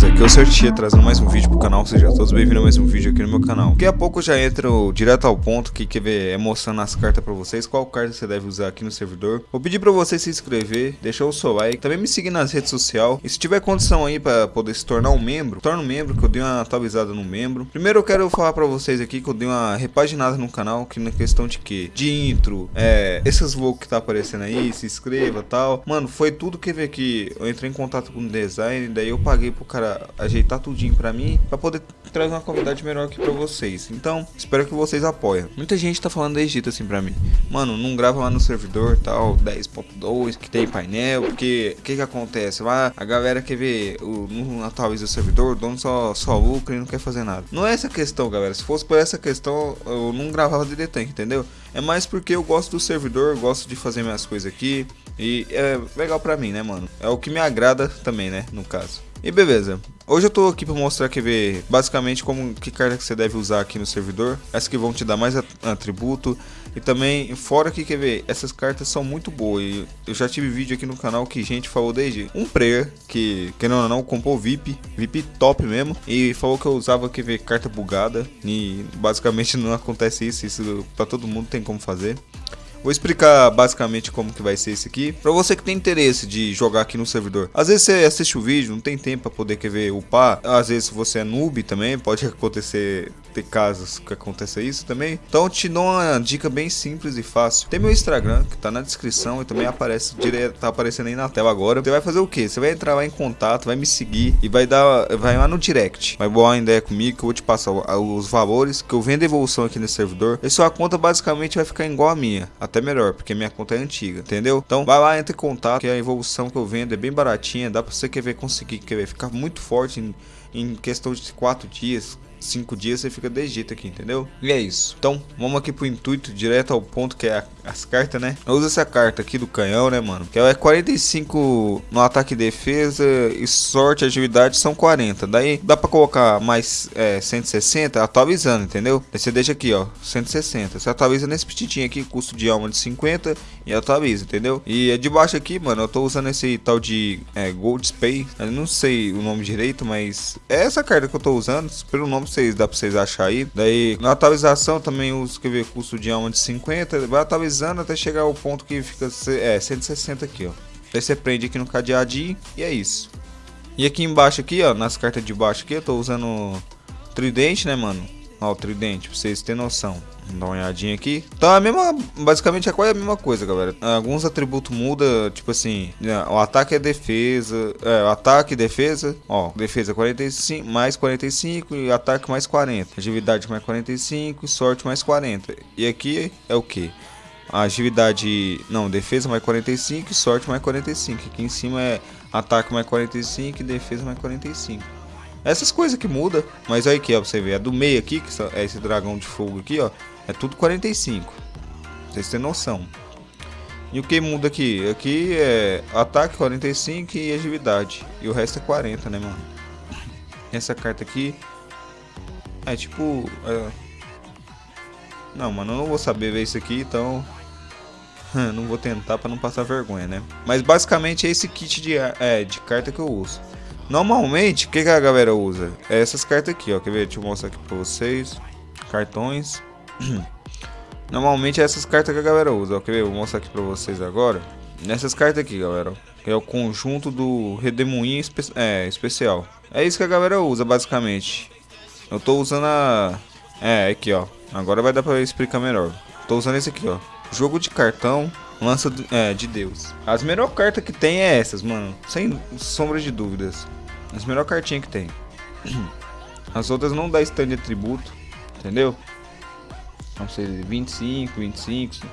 beleza? Aqui é o Certia trazendo mais um vídeo pro canal, sejam todos bem-vindos a mais um vídeo aqui no meu canal. Daqui a pouco já entro direto ao ponto que quer ver mostrando as cartas pra vocês, qual carta você deve usar aqui no servidor. Vou pedir pra você se inscrever, deixar o seu like, também me seguir nas redes sociais. E se tiver condição aí pra poder se tornar um membro, torna um membro, que eu dei uma atualizada no membro. Primeiro eu quero falar pra vocês aqui que eu dei uma repaginada no canal, que na questão de que? De intro, é, esses logos que tá aparecendo aí, se inscreva tal. Mano, foi tudo que ver que eu entrei em contato com o design, daí eu paguei pro cara ajeitar tudinho pra mim, pra poder trazer uma qualidade melhor aqui pra vocês. Então, espero que vocês apoiem. Muita gente tá falando da Egito assim pra mim. Mano, não grava lá no servidor tal, 10.2, que tem painel, porque o que que acontece? Lá a galera quer ver, o, não atualiza o servidor, o dono só, só lucra e não quer fazer nada. Não é essa questão, galera. Se fosse por essa questão, eu não gravava de Tank, entendeu? É mais porque eu gosto do servidor, gosto de fazer minhas coisas aqui. E é legal pra mim, né, mano? É o que me agrada também, né, no caso. E beleza, hoje eu tô aqui para mostrar que ver basicamente como que carta que você deve usar aqui no servidor, essas que vão te dar mais atributo. E também fora que quer ver, essas cartas são muito boas. Eu já tive vídeo aqui no canal que gente falou desde um player que querendo ou não comprou VIP, VIP top mesmo. E falou que eu usava que ver carta bugada. E basicamente não acontece isso, isso para todo mundo tem como fazer. Vou explicar basicamente como que vai ser esse aqui. Pra você que tem interesse de jogar aqui no servidor. Às vezes você assiste o vídeo, não tem tempo pra poder quer ver upar. Às vezes você é noob também, pode acontecer, ter casos que aconteça isso também. Então te dou uma dica bem simples e fácil. Tem meu Instagram, que tá na descrição e também aparece direto, tá aparecendo aí na tela agora. Você vai fazer o que? Você vai entrar lá em contato, vai me seguir e vai dar, vai lá no direct. Vai boar uma ideia comigo que eu vou te passar os valores que eu vendo evolução aqui nesse servidor. E sua conta basicamente vai ficar igual a minha até melhor, porque minha conta é antiga, entendeu? Então vai lá, entre em contato, que a evolução que eu vendo é bem baratinha, dá pra você quer ver, conseguir quer ver, ficar muito forte em, em questão de 4 dias, 5 dias você fica desse jeito aqui, entendeu? E é isso. Então, vamos aqui pro intuito, direto ao ponto, que é a, as cartas, né? Eu uso essa carta aqui do canhão, né, mano? Que é 45 no ataque e defesa e sorte agilidade são 40. Daí dá pra colocar mais é, 160 atualizando, entendeu? Daí você deixa aqui, ó, 160. Você atualiza nesse petitinho aqui, custo de alma de 50 e atualiza, entendeu? E é de baixo aqui, mano, eu tô usando esse tal de é, Gold Spay. Eu não sei o nome direito, mas é essa carta que eu tô usando. Pelo nome vocês, dá pra vocês achar aí. Daí na atualização também uso, quer ver, custo de alma de 50. Vai atualizando até chegar ao ponto que fica é, 160 aqui, ó. Daí você prende aqui no cadeadinho e é isso. E aqui embaixo aqui, ó, nas cartas de baixo aqui, eu tô usando tridente, né, mano? Ó, o tridente, pra vocês terem noção. Dá uma olhadinha aqui. Então a mesma, basicamente é quase a mesma coisa, galera. Alguns atributos mudam, tipo assim, né, o ataque é defesa, é, ataque e defesa, ó, defesa 45, mais 45 e ataque mais 40. Agilidade mais 45 e sorte mais 40. E aqui é o que? Agilidade, não, defesa mais 45 e sorte mais 45. Aqui em cima é ataque mais 45 e defesa mais 45. Essas coisas que muda, mas aí que ó, você vê, a do meio aqui, que é esse dragão de fogo aqui, ó, é tudo 45. Vocês têm noção. E o que muda aqui? Aqui é ataque 45 e agilidade. E o resto é 40, né, mano? Essa carta aqui é tipo... É... Não, mano, eu não vou saber ver isso aqui, então... não vou tentar para não passar vergonha, né? Mas basicamente é esse kit de, é, de carta que eu uso. Normalmente, o que, que a galera usa? É essas cartas aqui, ó. Quer ver? Deixa eu mostrar aqui pra vocês. Cartões. Normalmente é essas cartas que a galera usa. Ó. Quer ver? vou mostrar aqui pra vocês agora. Nessas cartas aqui, galera. Que é o conjunto do Redemoinho espe é, especial. É isso que a galera usa, basicamente. Eu tô usando a... É, aqui, ó. Agora vai dar pra explicar melhor. Tô usando esse aqui, ó. Jogo de cartão lança é, de Deus. As melhores cartas que tem é essas, mano. Sem sombra de dúvidas. As melhores cartinhas que tem. As outras não dá stand de atributo, entendeu? Não sei, 25, 25,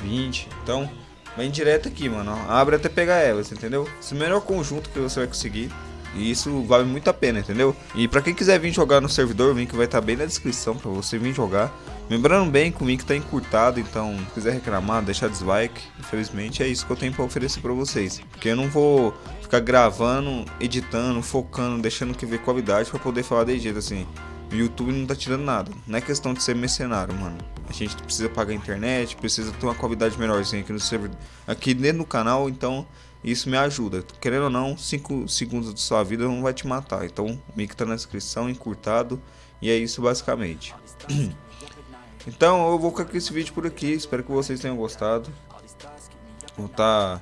20. Então, vem direto aqui, mano. Abre até pegar elas, entendeu? Esse é o melhor conjunto que você vai conseguir. E isso vale muito a pena, entendeu? E pra quem quiser vir jogar no servidor, o link vai estar tá bem na descrição pra você vir jogar. Lembrando bem que o link tá encurtado, então se quiser reclamar, deixar dislike. Infelizmente é isso que eu tenho pra oferecer pra vocês. Porque eu não vou ficar gravando, editando, focando, deixando que ver qualidade pra poder falar de jeito assim. O YouTube não tá tirando nada. Não é questão de ser mercenário, mano. A gente precisa pagar a internet, precisa ter uma qualidade melhorzinha aqui no servidor, aqui dentro do canal, então Isso me ajuda. Querendo ou não, 5 segundos de sua vida não vai te matar. Então, link tá na descrição, encurtado. E é isso basicamente. então, eu vou ficar com esse vídeo por aqui. Espero que vocês tenham gostado. Vou tá...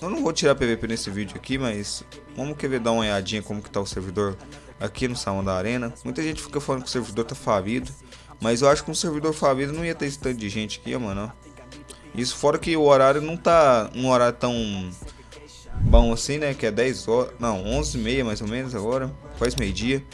Eu não vou tirar PVP nesse vídeo aqui, mas vamos querer dar uma olhadinha como que tá o servidor aqui no salão da arena. Muita gente fica falando que o servidor tá falido, mas eu acho que um servidor falido não ia ter esse tanto de gente aqui, mano. Isso fora que o horário não tá um horário tão bom assim, né? Que é 10 horas, não, 11 e meia mais ou menos agora, quase meio dia.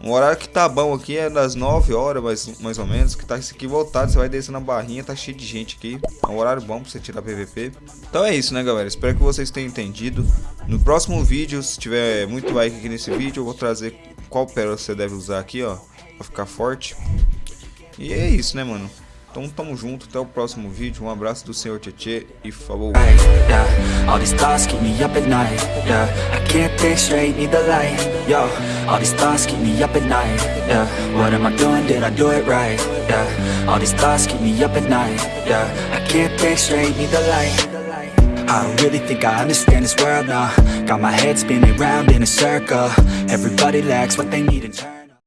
O horário que tá bom aqui é das 9 horas, mais, mais ou menos. Que tá isso aqui voltado, você vai descer na barrinha, tá cheio de gente aqui. É um horário bom pra você tirar PVP. Então é isso, né, galera? Espero que vocês tenham entendido. No próximo vídeo, se tiver muito like aqui nesse vídeo, eu vou trazer qual pérola você deve usar aqui, ó. Pra ficar forte. E é isso, né, mano? Então tamo junto, até o próximo vídeo. Um abraço do Senhor Tietê e falou. All these thoughts keep me up at night. Yeah, I can't think straight, need light. Yo, all these thoughts keep me up at night. What am I doing? Did I do it right? Yeah, all these thoughts keep me up at night. Yeah, I can't think straight, need the light. I don't really think I understand this world now Got my head spinning round in a circle Everybody lacks what they need in turn